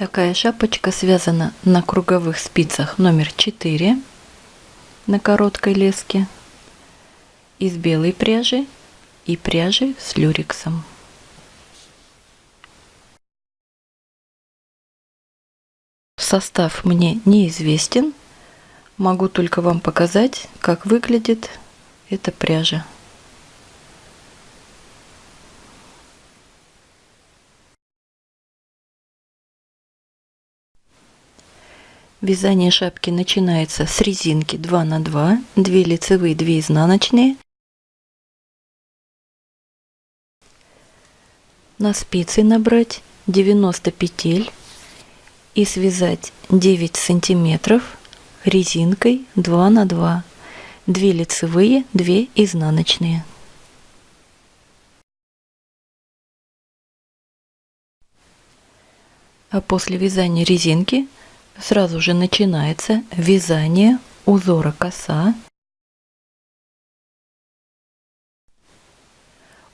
Такая шапочка связана на круговых спицах номер 4 на короткой леске из белой пряжи и пряжи с люрексом. Состав мне неизвестен, могу только вам показать, как выглядит эта пряжа. Вязание шапки начинается с резинки 2 на 2, 2 лицевые, 2 изнаночные. На спицы набрать 90 петель и связать 9 сантиметров резинкой 2 на 2, 2 лицевые, 2 изнаночные. А после вязания резинки сразу же начинается вязание узора коса.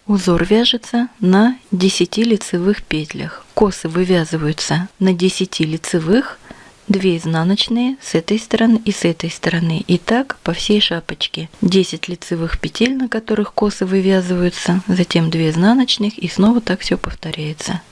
Узор вяжется на 10 лицевых петлях. Косы вывязываются на 10 лицевых, 2 изнаночные с этой стороны и с этой стороны. И так по всей шапочке. 10 лицевых петель, на которых косы вывязываются, затем 2 изнаночных и снова так все повторяется.